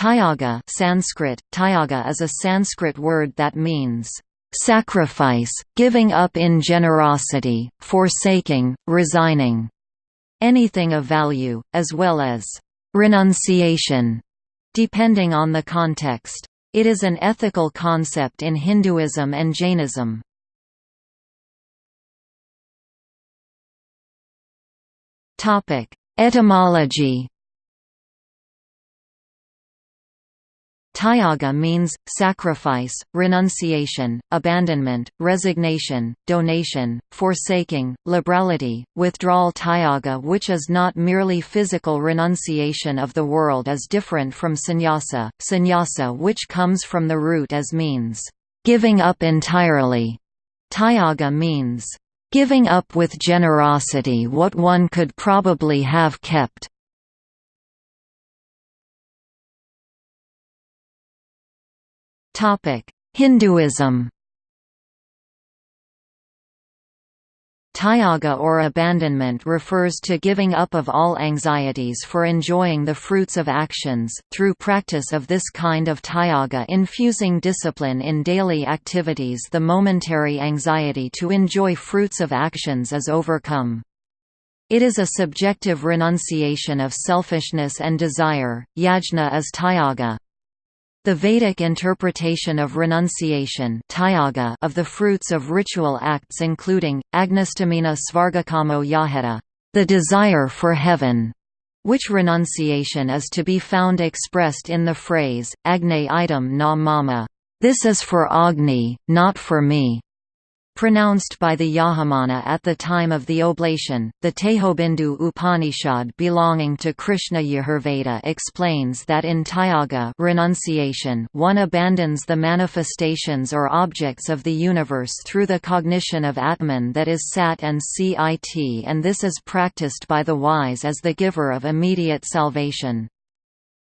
Tyaga Sanskrit, tyaga is a Sanskrit word that means, "...sacrifice, giving up in generosity, forsaking, resigning", anything of value, as well as, "...renunciation", depending on the context. It is an ethical concept in Hinduism and Jainism. Etymology Tyaga means, sacrifice, renunciation, abandonment, resignation, donation, forsaking, liberality, withdrawal Tyaga which is not merely physical renunciation of the world is different from sannyasa, sannyasa which comes from the root as means, giving up entirely. Tyaga means, giving up with generosity what one could probably have kept. Hinduism Tyaga or abandonment refers to giving up of all anxieties for enjoying the fruits of actions, through practice of this kind of tyaga infusing discipline in daily activities the momentary anxiety to enjoy fruits of actions is overcome. It is a subjective renunciation of selfishness and desire, yajna is tyaga. The Vedic interpretation of renunciation of the fruits of ritual acts including, agnistamina svargakamo yaheta the desire for heaven, which renunciation is to be found expressed in the phrase, Agne item na mama, this is for Agni, not for me pronounced by the Yajamana at the time of the oblation. The Tejobindu Upanishad belonging to Krishna Yajurveda explains that in Tyaga renunciation one abandons the manifestations or objects of the universe through the cognition of Atman that is Sat and Cit and this is practiced by the wise as the giver of immediate salvation.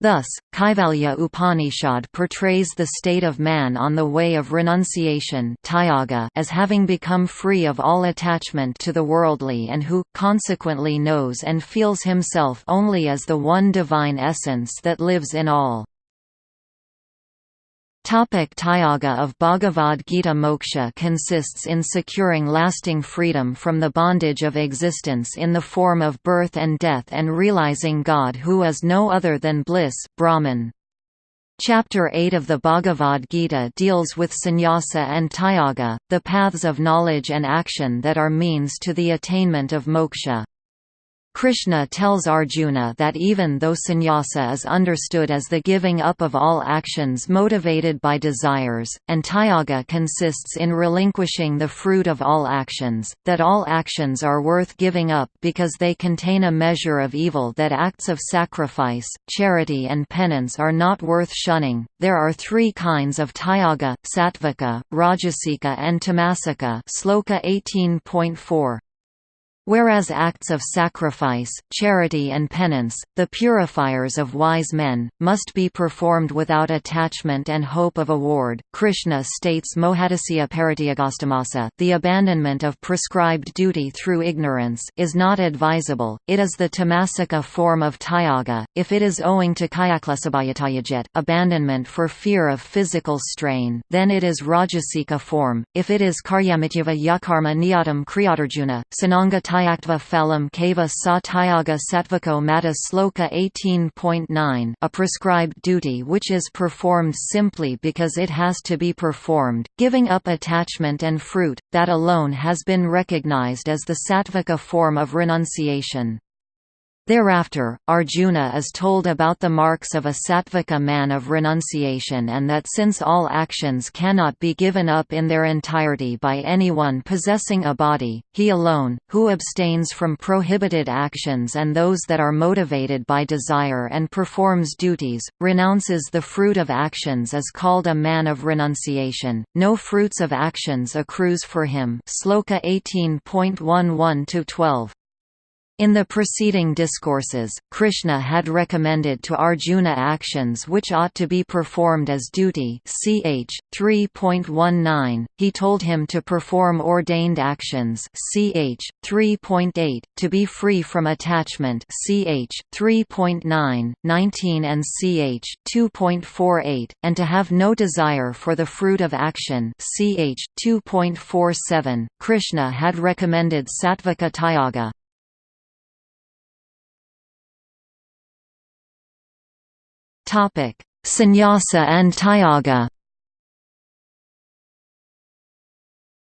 Thus, Kaivalya Upanishad portrays the state of man on the way of renunciation as having become free of all attachment to the worldly and who, consequently knows and feels himself only as the one divine essence that lives in all. Topic Tyaga of Bhagavad Gita Moksha consists in securing lasting freedom from the bondage of existence in the form of birth and death and realizing God who is no other than bliss Brahman. Chapter 8 of the Bhagavad Gita deals with sannyasa and tyaga, the paths of knowledge and action that are means to the attainment of moksha. Krishna tells Arjuna that even though sannyasa is understood as the giving up of all actions motivated by desires, and tyaga consists in relinquishing the fruit of all actions, that all actions are worth giving up because they contain a measure of evil that acts of sacrifice, charity and penance are not worth shunning. There are three kinds of tyaga, sattvika, rajasika and tamasika Sloka 18.4. Whereas acts of sacrifice, charity and penance, the purifiers of wise men, must be performed without attachment and hope of award, Krishna states Mohadasya Parityagastamasa the abandonment of prescribed duty through ignorance is not advisable, it is the tamasika form of tyaga, if it is owing to kayaklasabhayatayajet abandonment for fear of physical strain then it is rajasika form, if it is karyamityava yakarma niyatam kriyadarjuna, sananga Tyaktva phalam kava sa tyaga satvako mata sloka 18.9 a prescribed duty which is performed simply because it has to be performed, giving up attachment and fruit, that alone has been recognized as the sattvika form of renunciation. Thereafter, Arjuna is told about the marks of a sattvika man of renunciation and that since all actions cannot be given up in their entirety by anyone possessing a body, he alone, who abstains from prohibited actions and those that are motivated by desire and performs duties, renounces the fruit of actions is called a man of renunciation. No fruits of actions accrues for him. Sloka 18.11 12. In the preceding discourses, Krishna had recommended to Arjuna actions which ought to be performed as duty ch. 3.19, he told him to perform ordained actions ch. 3.8, to be free from attachment ch. 3.9, 19 and ch. 2.48, and to have no desire for the fruit of action ch. 2.47. Krishna had recommended Sattvika Tyaga, Topic: Sannyasa and Tyaga.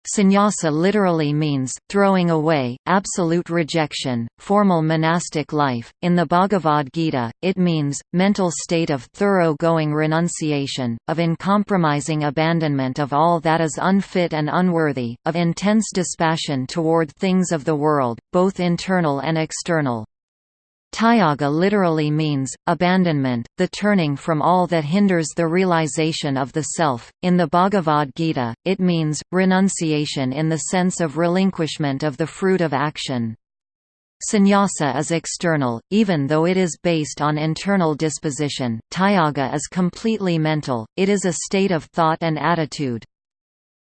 Sannyasa literally means, throwing away, absolute rejection, formal monastic life. In the Bhagavad Gita, it means, mental state of thorough-going renunciation, of uncompromising abandonment of all that is unfit and unworthy, of intense dispassion toward things of the world, both internal and external. Tyaga literally means, abandonment, the turning from all that hinders the realization of the self. In the Bhagavad Gita, it means, renunciation in the sense of relinquishment of the fruit of action. Sannyasa is external, even though it is based on internal disposition. Tyaga is completely mental, it is a state of thought and attitude.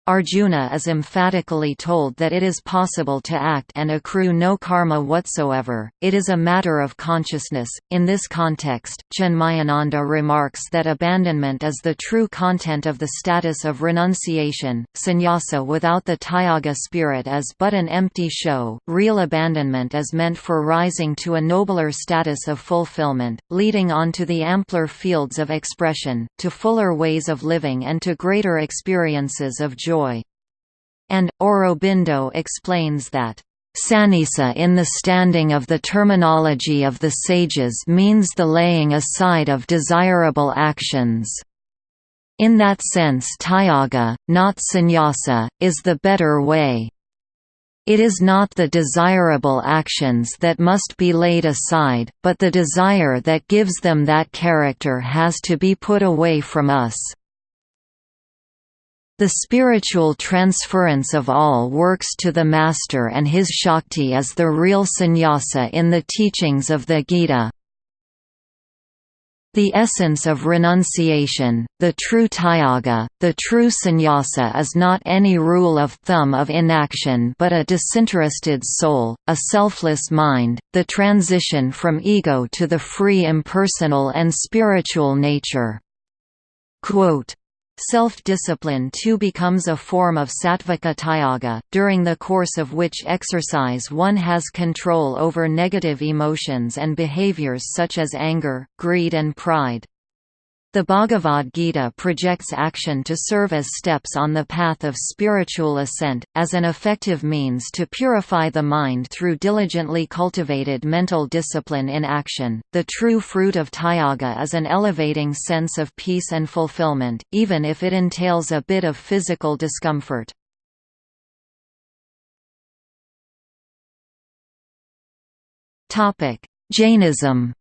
Arjuna is emphatically told that it is possible to act and accrue no karma whatsoever, it is a matter of consciousness. In this context, Chinmayananda remarks that abandonment is the true content of the status of renunciation. Sannyasa without the Tyaga spirit is but an empty show, real abandonment is meant for rising to a nobler status of fulfillment, leading on to the ampler fields of expression, to fuller ways of living and to greater experiences of joy joy. And, Aurobindo explains that, Sannyasa in the standing of the terminology of the sages means the laying aside of desirable actions. In that sense tyaga, not sannyasa, is the better way. It is not the desirable actions that must be laid aside, but the desire that gives them that character has to be put away from us. The spiritual transference of all works to the Master and his Shakti is the real sannyasa in the teachings of the Gita. The essence of renunciation, the true tyaga, the true sannyasa is not any rule of thumb of inaction but a disinterested soul, a selfless mind, the transition from ego to the free impersonal and spiritual nature. Quote, Self-discipline too becomes a form of sattvika tyaga, during the course of which exercise one has control over negative emotions and behaviors such as anger, greed and pride. The Bhagavad Gita projects action to serve as steps on the path of spiritual ascent, as an effective means to purify the mind through diligently cultivated mental discipline in action. The true fruit of Tyaga is an elevating sense of peace and fulfillment, even if it entails a bit of physical discomfort. Jainism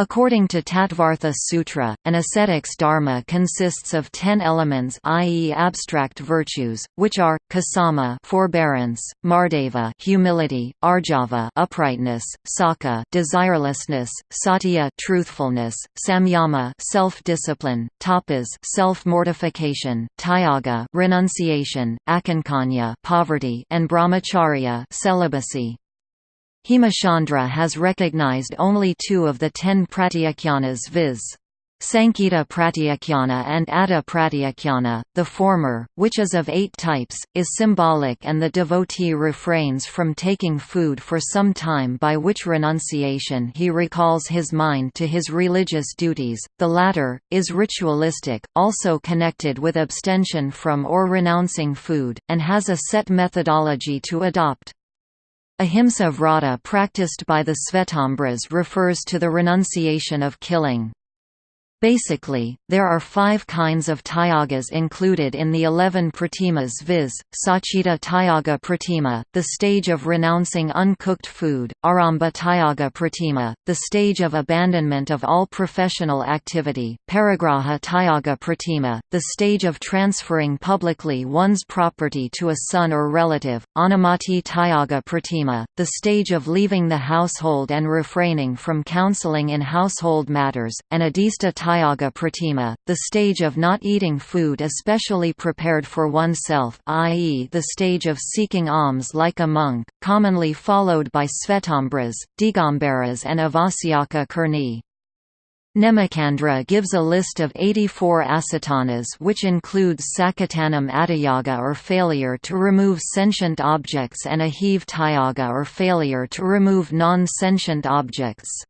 According to Tattvartha Sutra, an ascetic's dharma consists of ten elements i.e. abstract virtues, which are, kasama forbearance, mardava humility, arjava uprightness, sakha desirelessness, satya truthfulness, samyama self-discipline, tapas self-mortification, tyaga renunciation, akankanya poverty, and brahmacharya celibacy. Hemachandra has recognized only two of the ten pratyakhyanas viz. Sankita Pratyakhyana and Atta Pratyakhyana, the former, which is of eight types, is symbolic and the devotee refrains from taking food for some time by which renunciation he recalls his mind to his religious duties, the latter, is ritualistic, also connected with abstention from or renouncing food, and has a set methodology to adopt. Ahimsa vrata practiced by the Svetambaras refers to the renunciation of killing. Basically, there are five kinds of tyagas included in the eleven pratimas viz., Sachita Tyaga Pratima, the stage of renouncing uncooked food, Arambha Tyaga Pratima, the stage of abandonment of all professional activity, Parigraha Tyaga Pratima, the stage of transferring publicly one's property to a son or relative, Anumati Tyaga Pratima, the stage of leaving the household and refraining from counseling in household matters, and Adista Tyaga Pratima, the stage of not eating food especially prepared for oneself i.e. the stage of seeking alms like a monk, commonly followed by Svetambaras, Digambaras and Avasyaka Kurni. Nemicandra gives a list of 84 asatanas which includes Sakatanam Atayaga or failure to remove sentient objects and Ahiv Tyaga or failure to remove non-sentient objects.